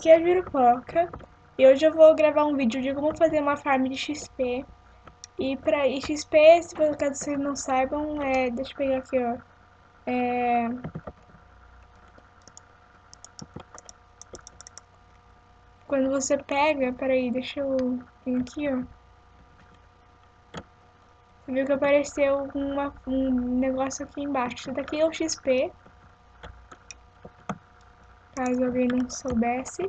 aqui é a Jurupoca e hoje eu vou gravar um vídeo de como fazer uma farm de XP. E para XP, se por caso vocês não saibam, é, deixa eu pegar aqui, ó. É, quando você pega, peraí, deixa eu vir aqui, ó. Você viu que apareceu uma, um negócio aqui embaixo. Isso daqui é o XP. Caso alguém não soubesse.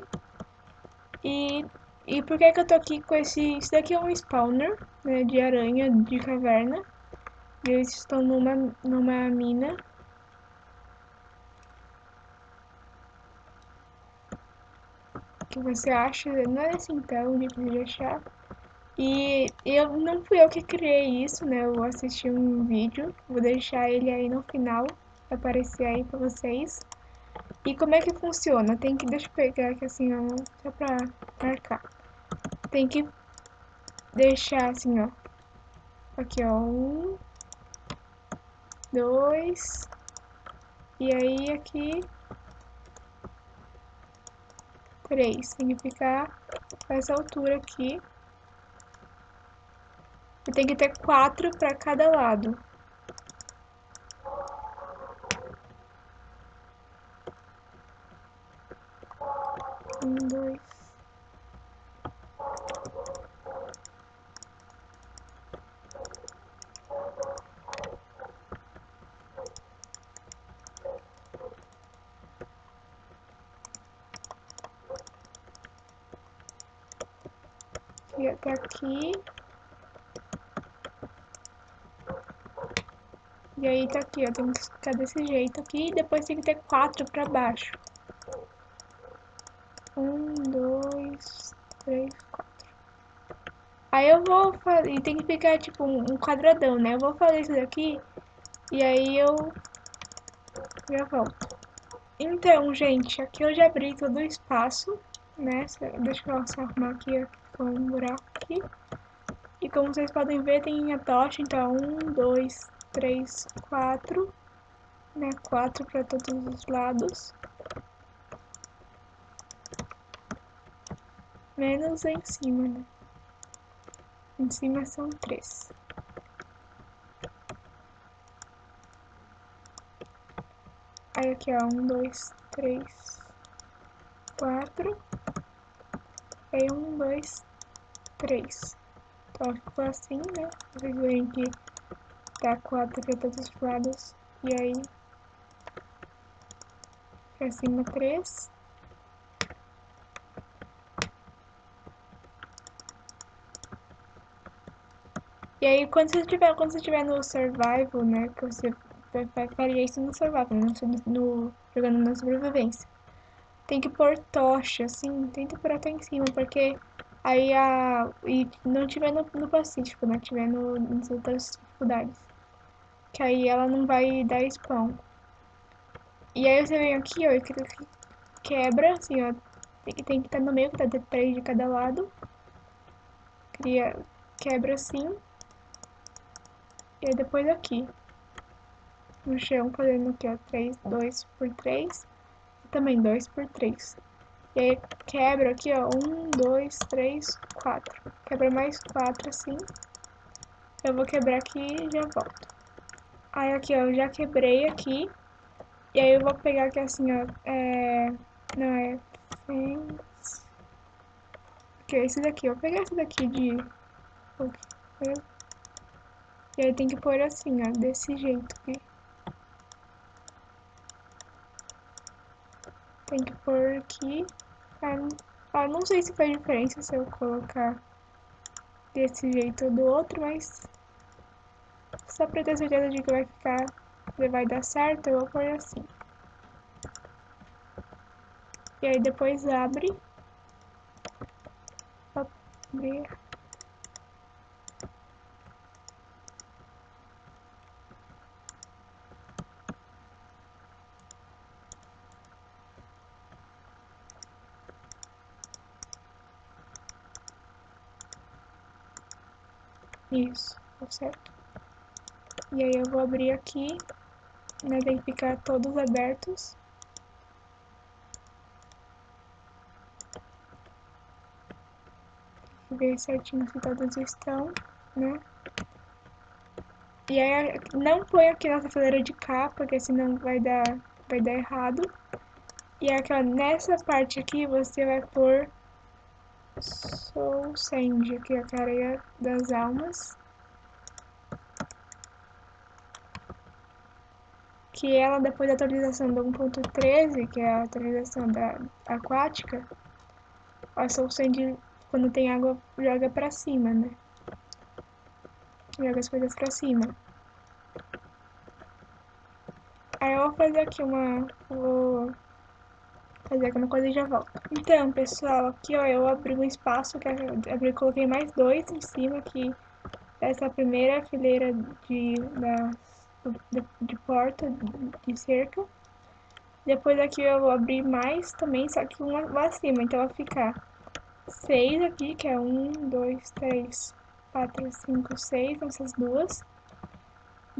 E, e por que que eu tô aqui com esse... Isso daqui é um spawner, né, de aranha, de caverna. E eles estão numa, numa mina. Que você acha? Não é assim tão difícil de achar. E eu não fui eu que criei isso, né? Eu assisti um vídeo, vou deixar ele aí no final, aparecer aí pra vocês. E como é que funciona? Tem que, deixa eu pegar aqui assim, ó, só pra marcar. Tem que deixar assim, ó. Aqui, ó, um, dois, e aí aqui, três. Tem que ficar essa altura aqui. E tem que ter quatro para cada lado. Um, dois. E até aqui. E aí tá aqui, ó, tem que ficar desse jeito aqui e depois tem que ter quatro pra baixo. Um, dois, três, quatro. Aí eu vou fazer, tem que ficar tipo um quadradão, né? Eu vou fazer isso daqui e aí eu já volto. Então, gente, aqui eu já abri todo o espaço, né? Deixa eu só arrumar aqui, com um buraco aqui. E como vocês podem ver, tem a tocha, então um, dois, três, quatro, né? Quatro para todos os lados. Menos em cima, né? Em cima são três. Aí aqui, ó, um, dois, três, quatro. Aí um, dois, três. Então ficou assim, né? Vocês veem que tá quatro para todos os lados. E aí, pra cima três. E aí, quando você estiver quando você estiver no survival, né, que você faria isso no survival, né, no, no, jogando na sobrevivência. Tem que pôr tocha, assim, tenta pôr até em cima, porque aí a... e não tiver no, no Pacífico, né, tiver no, nas outras dificuldades. Que aí ela não vai dar spawn. E aí você vem aqui, ó, e quebra, assim, ó, tem que, tem que estar no meio, que tá de três de cada lado. Cria, quebra assim. E aí depois aqui. No chão, fazendo aqui, ó, 3, 2 por 3. E também 2 por 3. E aí quebra aqui, ó, 1, 2, 3, 4. Quebra mais 4 assim. Eu vou quebrar aqui e já volto. Aí aqui, ó, eu já quebrei aqui. E aí eu vou pegar aqui assim, ó, é... Não, é... Aqui, esse daqui. Eu vou pegar esse daqui de... E aí tem que pôr assim, ó, desse jeito aqui. Tem que pôr aqui. Ah, não sei se faz diferença se eu colocar desse jeito ou do outro, mas só pra ter certeza de que vai ficar, que vai dar certo, eu vou pôr assim. E aí depois abre. Abrir. Isso, tá certo. E aí eu vou abrir aqui, né, tem que ficar todos abertos. ver certinho se todos estão, né? E aí, não põe aqui na fileira de cá, porque senão vai dar, vai dar errado. E aqui, ó, nessa parte aqui, você vai pôr Soul Sand, aqui a careia das almas. Que ela, depois da atualização do 1.13, que é a atualização da aquática, a Soul Sand, quando tem água, joga pra cima, né? Joga as coisas pra cima. Aí eu vou fazer aqui uma... Vou fazer alguma coisa e já volto. Então, pessoal, aqui ó, eu abri um espaço, que abri, coloquei mais dois em cima aqui essa primeira fileira de, da, de, de porta de cerca. Depois aqui eu vou abrir mais também, só que uma lá acima, então vai ficar seis aqui, que é um, dois, três, quatro, cinco, seis, essas duas.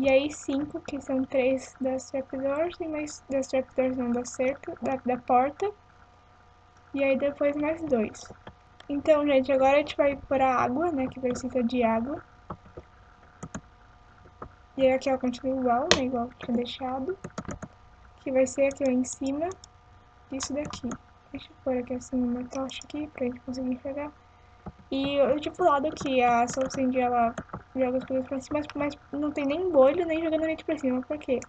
E aí cinco, que são três das trapdoors e mais das trapdoors não da cerca, da, da porta. E aí depois mais dois. Então, gente, agora a gente vai pôr a água, né, que precisa de água. E aqui, ó, continua igual, né, igual tinha deixado. Que vai ser aqui, ó, em cima disso daqui. Deixa eu pôr aqui assim uma tocha aqui pra gente conseguir enxergar. E eu tinha falado que a Sand, ela joga as coisas pra cima, mas não tem nem bolho, nem jogando leite pra cima. Por quê?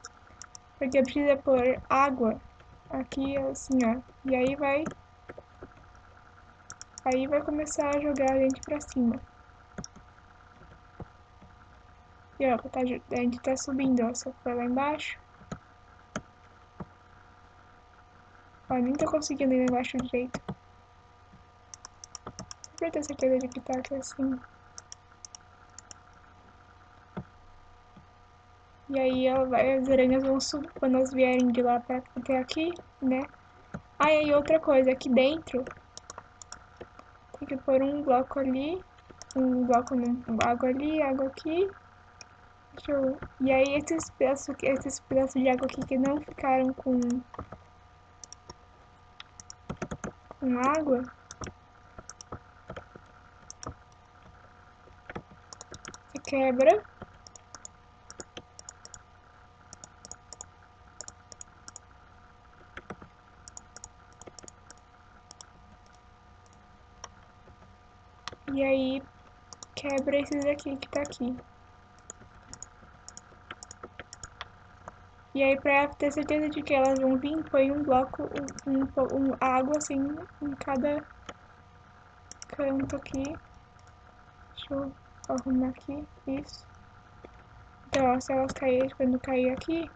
Porque precisa pôr água aqui, assim, ó. E aí vai... Aí vai começar a jogar a gente pra cima. E ó, tá, a gente tá subindo, ó. Só foi lá embaixo. Ó, nem tô conseguindo ir lá embaixo direito pra ter certeza de que tá aqui assim. E aí vai, as aranhas vão subir quando elas vierem de lá pra, até aqui, né? Ah, e aí outra coisa, aqui dentro tem que pôr um bloco ali, um bloco no água ali, água aqui. Eu... E aí esses pedaços, esses pedaços de água aqui que não ficaram com, com água, quebra. E aí, quebra esses aqui que tá aqui. E aí, pra ter certeza de que elas vão vir, põe um bloco, um, um, água assim, em cada canto aqui. Deixa eu arrumar aqui, isso. Então, ó, se elas caírem, quando cair aqui,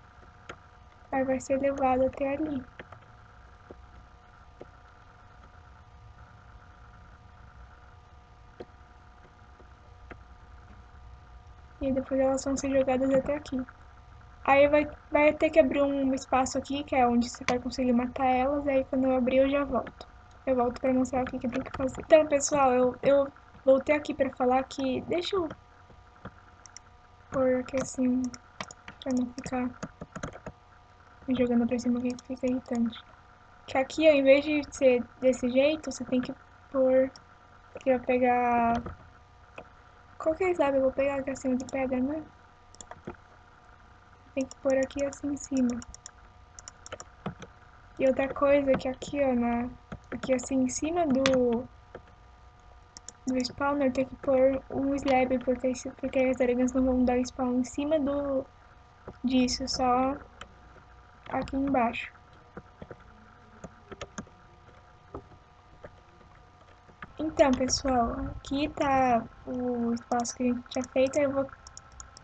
aí vai ser levado até ali. E depois elas vão ser jogadas até aqui. Aí vai, vai ter que abrir um espaço aqui, que é onde você vai conseguir matar elas, aí quando eu abrir eu já volto. Eu volto pra mostrar o que, que tem que fazer. Então, pessoal, eu, eu voltei aqui pra falar que... Deixa eu pôr aqui assim, pra não ficar jogando pra cima que fica irritante. Que aqui, ao invés de ser desse jeito, você tem que pôr... Eu vou pegar... Qual que é sabe? Eu vou pegar aqui assim de pedra, né? Tem que pôr aqui assim em cima. E outra coisa que aqui, ó, na... Aqui assim em cima do do spawner tem que pôr um slab, porque, porque as aranhas não vão dar spawn em cima do disso, só aqui embaixo. Então, pessoal, aqui tá o espaço que a gente tinha feito, eu vou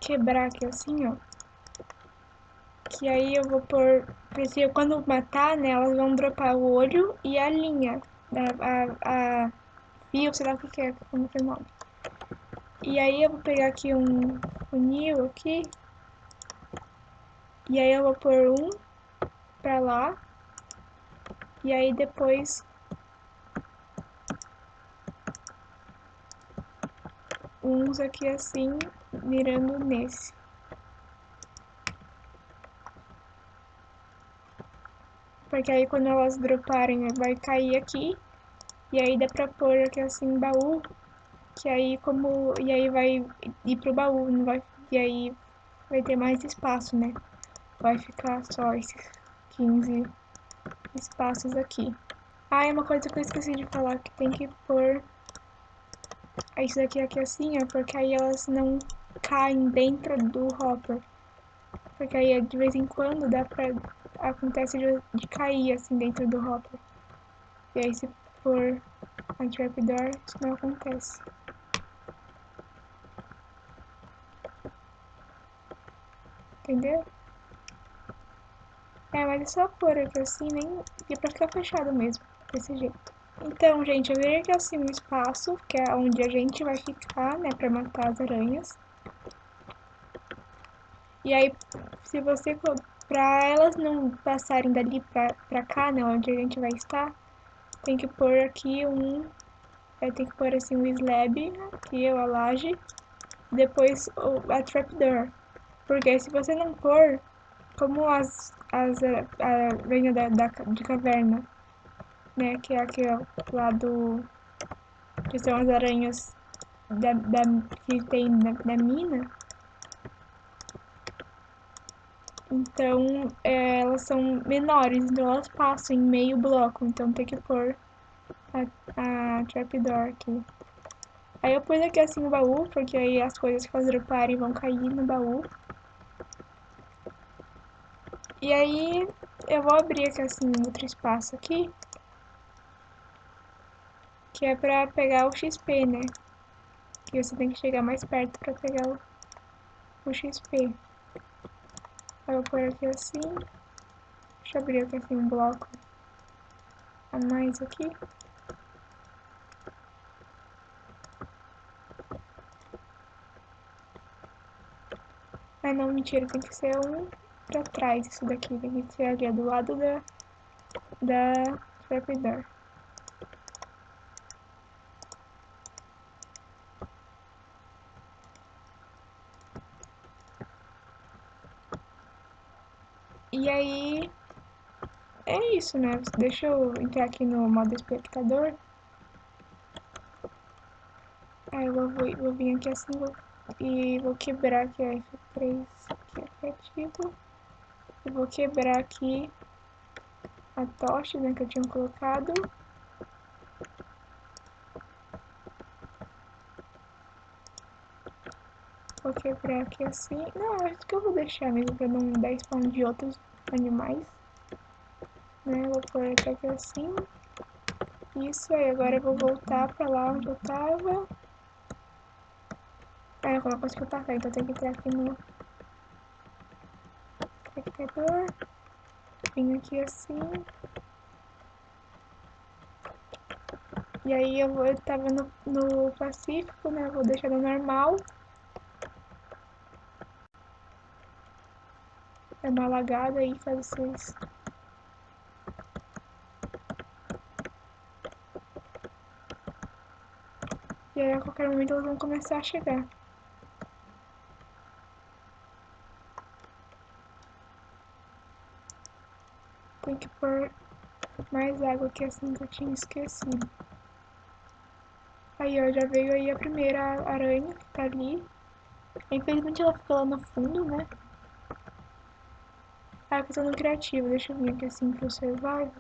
quebrar aqui assim, ó. Que aí eu vou pôr, porque quando matar, né, elas vão dropar o olho e a linha, a, a fio, sei lá o que, que é, como que é o nome. E aí eu vou pegar aqui um funil aqui. E aí eu vou pôr um pra lá. E aí depois uns aqui assim, mirando nesse. Porque aí quando elas droparem vai cair aqui e aí dá pra pôr aqui assim, baú que aí como. E aí vai ir pro baú, não vai. E aí vai ter mais espaço, né? Vai ficar só esses 15 espaços aqui. Ah, e uma coisa que eu esqueci de falar, que tem que pôr isso daqui aqui assim, ó, porque aí elas não caem dentro do hopper. Porque aí de vez em quando dá pra. acontece de, de cair assim dentro do hopper. E aí se for a trapdoor, isso não acontece. Entendeu? É, mas é só pôr aqui assim, nem. E pra ficar fechado mesmo, desse jeito. Então, gente, eu virei assim um espaço, que é onde a gente vai ficar, né, pra matar as aranhas. E aí, se você, pra elas não passarem dali pra, pra cá, né, onde a gente vai estar, tem que pôr aqui um, tem que pôr assim um slab, aqui, a laje, depois a trapdoor. Porque se você não pôr, como as, as aranhas da, da, de caverna, né, que é aqui, ó, lá do, que são as aranhas da, da, que tem da, mina, Então, é, elas são menores, então elas passam em meio bloco. Então tem que pôr a, a trapdoor aqui. Aí eu pus aqui assim o baú, porque aí as coisas que elas droparem vão cair no baú. E aí eu vou abrir aqui assim outro espaço aqui. Que é pra pegar o XP, né? Que você tem que chegar mais perto pra pegar o, o XP. Eu vou pôr aqui assim. Deixa eu abrir aqui assim um bloco a mais aqui. Ah não, mentira, tem que ser um pra trás isso daqui. Tem que ser ali do lado da, da trapdoor. E aí, é isso, né? Deixa eu entrar aqui no modo espectador. Aí eu vou, vou vir aqui assim vou, e vou quebrar aqui a F3 que é ativo. Vou quebrar aqui a tocha né, que eu tinha colocado. Vou quebrar aqui assim. Não, acho que eu vou deixar mesmo pra não dar spawn de outros animais. Né? Vou pôr aqui assim. Isso aí, agora eu vou voltar pra lá onde eu tava. Ah, eu coloco que eu então tem que entrar aqui no espectador. Vim aqui assim. E aí eu, vou, eu tava no, no Pacífico, né? Vou deixar no normal. É uma lagada aí pra vocês. E aí a qualquer momento elas vão começar a chegar. Tem que pôr mais água aqui assim que eu tinha esquecido. Aí ó, já veio aí a primeira aranha que tá ali. Infelizmente ela ficou lá no fundo, né? Ah, eu tô no criativo, deixa eu vir aqui assim pro survival.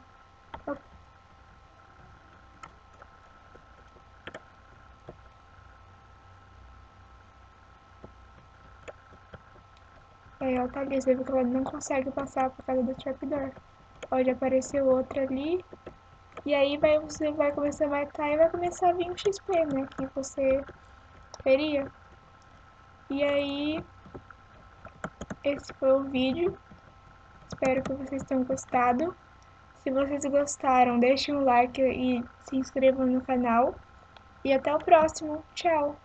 Aí ela tá ali, você viu que ela não consegue passar por causa do trapdoor. Pode aparecer outra ali. E aí vai, você vai começar a matar e vai começar a vir o XP, né? Que você teria. E aí, esse foi o vídeo. Espero que vocês tenham gostado. Se vocês gostaram, deixem um like e se inscrevam no canal. E até o próximo. Tchau!